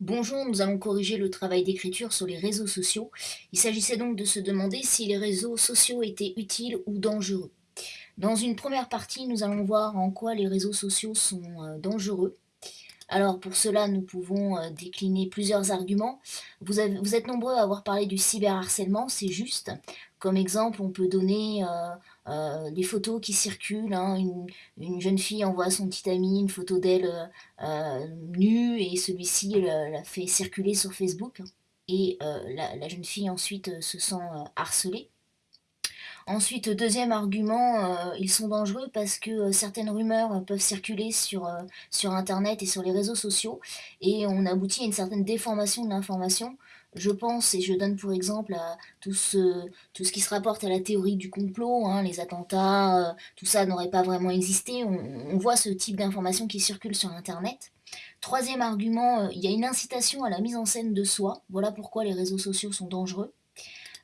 Bonjour, nous allons corriger le travail d'écriture sur les réseaux sociaux. Il s'agissait donc de se demander si les réseaux sociaux étaient utiles ou dangereux. Dans une première partie, nous allons voir en quoi les réseaux sociaux sont euh, dangereux. Alors pour cela, nous pouvons euh, décliner plusieurs arguments. Vous, vous, êtes nombreux à avoir parlé du cyberharcèlement, c'est juste. Comme exemple, on peut donner euh, euh, des photos qui circulent. Hein. Une, jeune fille envoie à son petit ami une photo d'elle nue et celui-ci la, fait circuler sur Facebook. Et la, jeune fille ensuite se sent harcelée. Ensuite, deuxième argument, euh, ils sont dangereux parce que euh, certaines rumeurs peuvent circuler sur, euh, sur internet et sur les réseaux sociaux et on aboutit à une certaine déformation de l'information. Je pense, et je donne pour exemple tout ce, qui se rapporte à la théorie du complot, hein, les attentats, tout ça n'aurait pas vraiment existé, on, voit ce type d'informations qui circulent sur internet. Troisième argument, il y a une incitation à la mise en scène de soi, voilà pourquoi les réseaux sociaux sont dangereux.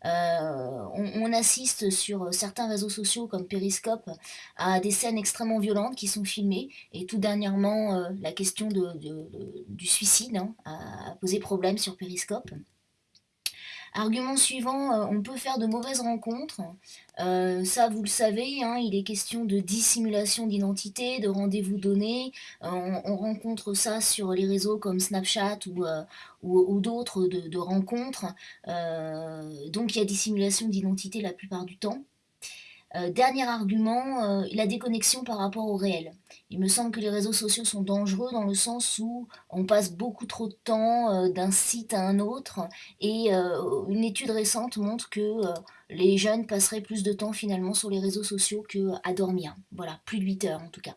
Euh, on, assiste sur certains réseaux sociaux comme Periscope à des scènes extrêmement violentes qui sont filmées et tout dernièrement euh, la question du suicide hein, a posé problème sur Periscope. Argument suivant, euh, on peut faire de mauvaises rencontres. Euh, ça, vous le savez, hein, il est question de dissimulation d'identité, de rendez-vous donnés. Euh, on, rencontre ça sur les réseaux comme Snapchat ou, ou, d'autres de, rencontres. donc il y a dissimulation d'identité la plupart du temps. Euh, dernier argument, euh, la déconnexion par rapport au réel. Il me semble que les réseaux sociaux sont dangereux dans le sens où on passe beaucoup trop de temps euh, d'un site à un autre et une étude récente montre que les jeunes passeraient plus de temps finalement sur les réseaux sociaux qu'à dormir. Voilà, plus de 8 heures en tout cas.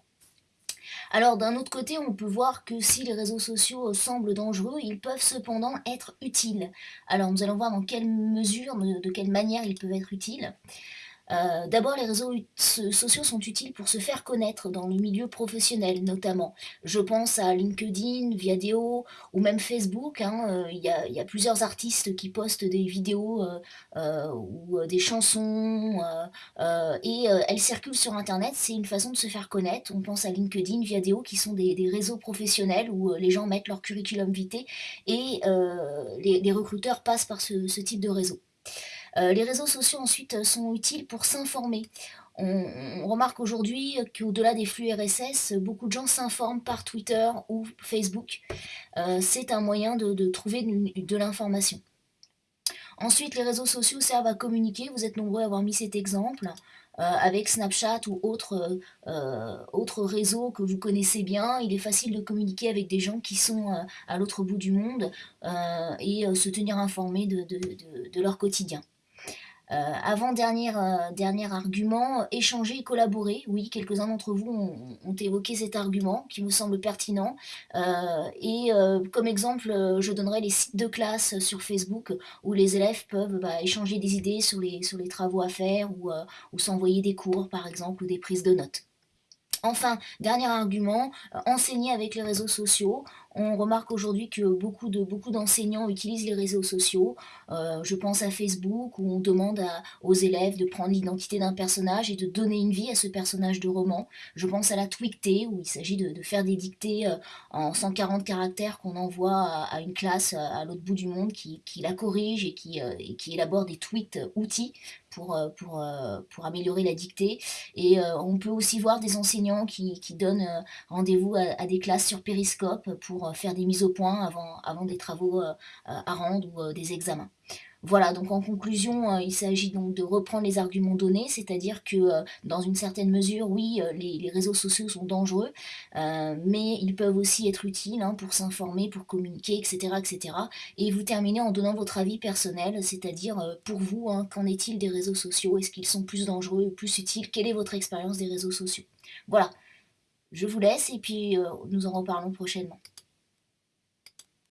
Alors d'un autre côté, on peut voir que si les réseaux sociaux semblent dangereux, ils peuvent cependant être utiles. Alors nous allons voir dans quelle mesure, de quelle manière ils peuvent être utiles. Euh, d'abord, les réseaux sociaux sont utiles pour se faire connaître dans le milieu professionnel notamment. Je pense à LinkedIn, Viadeo ou même Facebook. Hein, euh, il y, a, plusieurs artistes qui postent des vidéos euh, ou des chansons et elles circulent sur Internet. C'est une façon de se faire connaître. On pense à LinkedIn, Viadeo qui sont des, réseaux professionnels où les gens mettent leur curriculum vitae et les, recruteurs passent par ce type de réseau. Euh, les réseaux sociaux ensuite euh, sont utiles pour s'informer. On, remarque aujourd'hui qu'au-delà des flux RSS, beaucoup de gens s'informent par Twitter ou Facebook. Euh, c'est un moyen de, trouver de, l'information. Ensuite, les réseaux sociaux servent à communiquer. Vous êtes nombreux à avoir mis cet exemple. avec Snapchat ou autres autre réseaux que vous connaissez bien, il est facile de communiquer avec des gens qui sont à l'autre bout du monde et se tenir informés de leur quotidien. Euh, avant-dernier euh, dernier argument, échanger et collaborer. Oui, quelques-uns d'entre vous ont, évoqué cet argument qui me semble pertinent. Euh, et comme exemple, je donnerai les sites de classe sur Facebook où les élèves peuvent bah, échanger des idées sur les, travaux à faire ou, s'envoyer des cours par exemple ou des prises de notes. Enfin, dernier argument, enseigner avec les réseaux sociaux. On remarque aujourd'hui que beaucoup de beaucoup d'enseignants utilisent les réseaux sociaux. Euh, je pense à Facebook où on demande aux élèves de prendre l'identité d'un personnage et de donner une vie à ce personnage de roman. Je pense à la Twicté où il s'agit de, faire des dictées euh, en 140 caractères qu'on envoie à, une classe à l'autre bout du monde qui, la corrige et qui, et qui élabore des tweets outils pour, améliorer la dictée. Et on peut aussi voir des enseignants qui, qui donnent rendez-vous à, des classes sur Périscope pour faire des mises au point avant, avant des travaux à rendre ou des examens. Voilà, donc en conclusion, euh, il s'agit donc de reprendre les arguments donnés, c'est-à-dire que euh, dans une certaine mesure, oui, euh, les, réseaux sociaux sont dangereux, mais ils peuvent aussi être utiles hein, pour s'informer, pour communiquer, etc., etc. Et vous terminez en donnant votre avis personnel, c'est-à-dire pour vous, hein, qu'en est-il des réseaux sociaux? Est-ce qu'ils sont plus dangereux plus utiles? Quelle est votre expérience des réseaux sociaux? Voilà, je vous laisse et puis nous en reparlons prochainement.